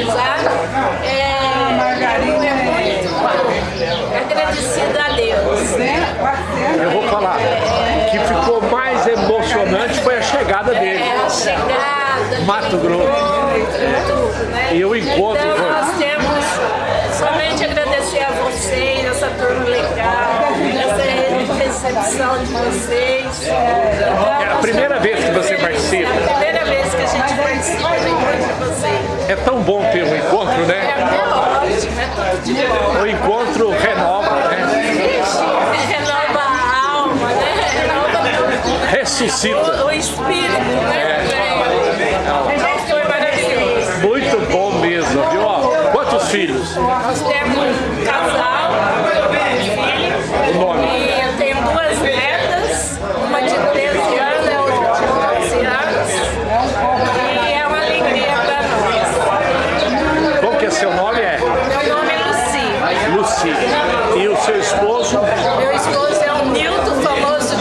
é, eu é muito agradecida a Deus. Eu vou falar, né? o que ficou mais emocionante foi a chegada é, dele. É, a chegada. Mato Grosso. Né? E o encontro. Então, nós temos somente agradecer a vocês, essa turma legal, essa recepção de vocês. Então, é a primeira vez que você participa. É a primeira vez que a gente participa do encontro. É tão bom ter um encontro, É né? é de bom. O encontro renova, né? Renova a alma, né? Renova tudo. Ressuscita. O, espírito, né? Então foi maravilhoso. Muito bom mesmo, viu? Quantos filhos? Nós temos um casal, um filho, O nome? e eu tenho duas netas, uma de 13 anos e outra de 12 anos. E é uma alegria para nós. Qual que é seu nome? É Meu nome é Luci. Luci. E o seu esposo? Meu esposo é o Nilton, famoso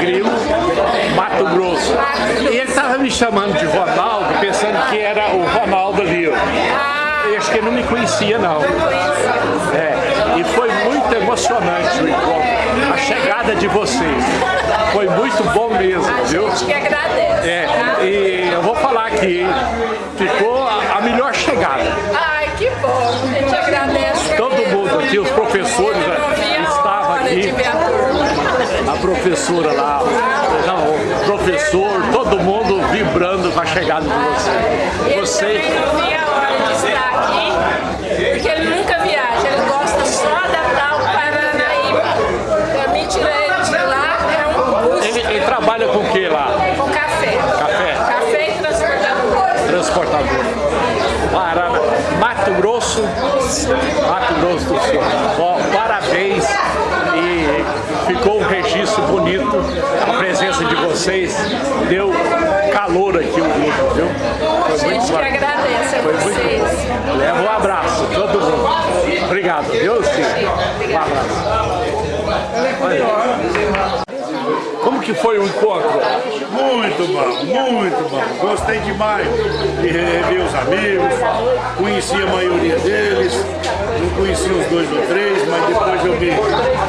Grilo. Grilo, Mato Grosso. E ele estava me chamando de Ronaldo, pensando que era o Ronaldo ali. ó. Ah, Eu acho que ele não me conhecia, não. É, e foi muito emocionante o encontro, a chegada de vocês. Foi muito bom mesmo, A viu? gente que agradece. É, tá? e eu vou falar aqui, ficou a, a melhor chegada. Ai, que bom. A gente agradece. Todo mundo aqui, os professores Eu a estavam aqui, a a professora lá, não, o professor, todo mundo a chegada de vocês. Ele Você, também não via a hora de estar aqui, porque ele nunca viaja, ele gosta só da tal Paranaíba. Pra mim, tirar ele de lá é um custo ele, ele trabalha com o que lá? com café. Café? Café e transportador. Transportador. Mato Grosso, Mato Grosso do Sul. Ó, parabéns e ficou um registro bonito. A presença de vocês deu calor aqui? A Foi gente muito que bacana. agradece a Foi muito vocês. bom. Leva um abraço, todo mundo. Obrigado, viu, Cid? Um abraço. Olha. Como que foi o encontro? Muito bom, muito bom. Gostei demais de rever os amigos, conheci a maioria deles, não conheci os dois ou três, mas depois eu me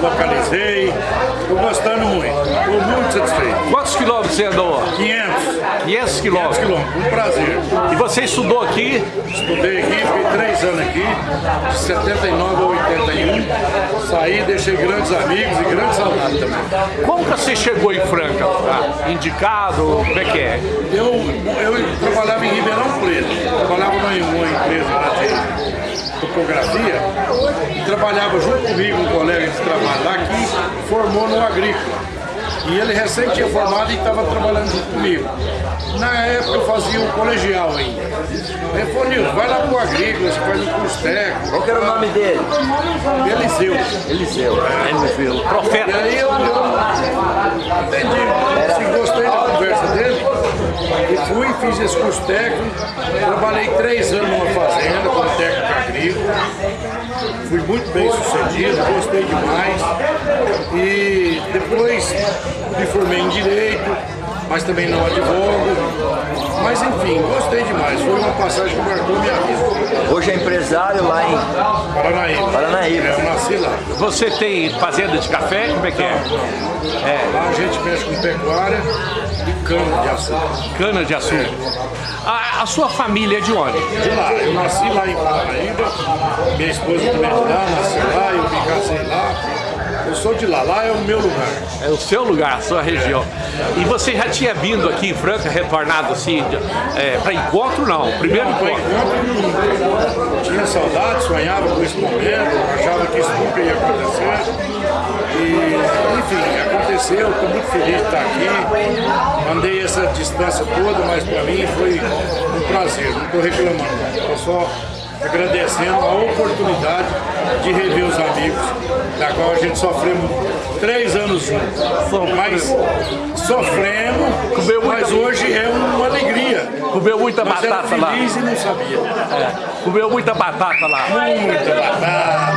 localizei. Estou gostando muito, estou muito satisfeito. Quantos quilômetros você andou? 500, 500 500 quilômetros. quilômetros, um prazer. E você estudou aqui? Estudei aqui, fiquei três anos aqui, de 79 a 81. Saí, deixei grandes amigos e grandes saudades também. Como que você chegou em Franca? Ah, indicado? Como é que é? Eu, eu trabalhava em Ribeirão Preto, trabalhava numa uma empresa lá de topografia e trabalhava junto comigo um colega de trabalho lá que formou no agrícola. E ele recém tinha formado e estava trabalhando junto comigo. Na época eu fazia o colegial ainda. Ele falou, Nilson, vai lá pro agrícola, você faz um curso técnico. Qual que era o nome dele? Eliseu. Eliseu. Eliseu. E Profeta. aí eu, eu entendi, assim, gostei da conversa dele e fui, fiz esse curso técnico, trabalhei três anos numa fazenda como técnico agrícola, fui muito bem sucedido, gostei demais. E depois me formei em Direito, mas também não advogo, mas enfim, gostei demais, foi uma passagem que marcou minha vida. Hoje é empresário lá em Paranaíba. Paranaíba. É, Eu nasci lá. Você tem fazenda de café? Como é que é? Lá a gente mexe com pecuária e cana de açúcar. Cana de açúcar. A, a sua família é de onde? de lá. Eu nasci lá em Paranaíba, minha esposa também é de lá, nasci lá, eu me casei lá. Eu sou de lá, lá é o meu lugar. É o seu lugar, a sua região. E você já tinha vindo aqui em Franca, retornado assim, é, para encontro não? Primeiro Por encontro. enquanto, tinha saudade, sonhava com esse momento, achava que isso nunca ia acontecer. E, enfim, aconteceu, estou muito feliz de estar aqui. Andei essa distância toda, mas para mim foi um prazer, não estou reclamando. Estou só agradecendo a oportunidade de rever os amigos, da qual a gente sofremos três anos juntos. Mas sofremos, Comeu muita- mas hoje é uma alegria. Comeu muita Nós batata lá. e não sabia. É, comeu muita batata lá. Muita batata.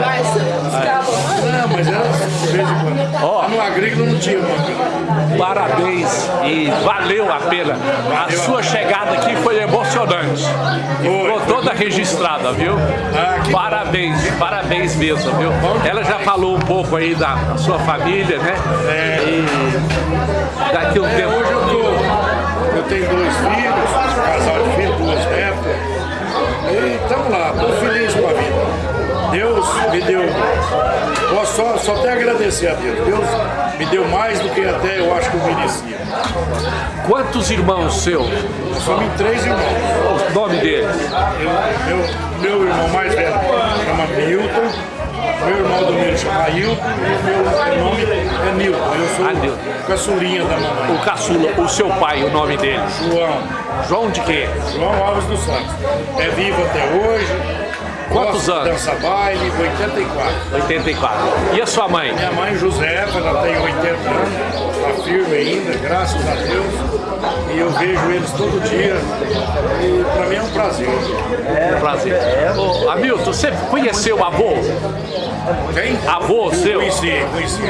Mas, escapa. Não, mas era de vez em quando. Ó. Lá no agrícola não tinha manga. Parabéns e valeu a pena. A sua chegada aqui foi emocionante. E Foi, ficou toda registrada, viu? Ah, Parabéns, parabéns mesmo, viu? Ela já falou um pouco aí da, da sua família, né? E daqui um É, tempo. hoje eu tô. Eu tenho dois filhos, só, só até agradecer a Deus. Deus me deu mais do que até eu acho que eu merecia. Quantos irmãos seus? Me três irmãos. O nome deles? Eu- meu, meu irmão mais velho chama Milton, meu irmão do meio chama Ailton e meu nome é Nilton. Eu sou Ah, Nilton. caçulinha da mamãe. O caçula, o seu pai, o nome dele? João, João de quê? João Alves dos Santos. É vivo até hoje. Quantos anos? Dança baile, 84. 84. E a sua mãe? Minha mãe Josefa, ela tem 80 anos, está firme ainda, graças a Deus. E eu vejo eles todo dia. E para mim é um prazer. Prazer. Ô, Hamilton, você conheceu o avô? Quem? Avô seu? Conheci, conheci.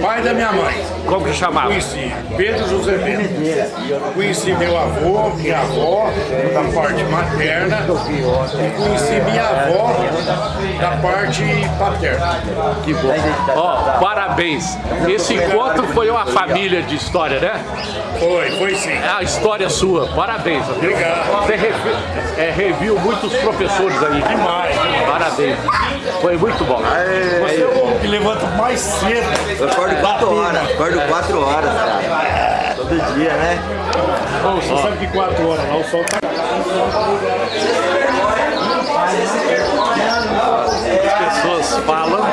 Pai da minha mãe. Como que chamava? Conheci Pedro José Bento. Conheci meu avô, minha avó, da parte materna. E conheci minha avó, da parte paterna. Que bom. Ó, parabéns. Esse encontro foi uma família de história, né? Foi, foi sim. É a história sua. Parabéns. Obrigado. Você revi, é, reviu muitos professores aí. Demais. Parabéns. Foi muito bom. Aê, Você é o homem que levanta mais cedo. Eu acordo 4 horas. Acordo 4 horas, cara. Todo dia, né? Bom, você Ó. sabe que 4 horas lá o sol tá... As pessoas falam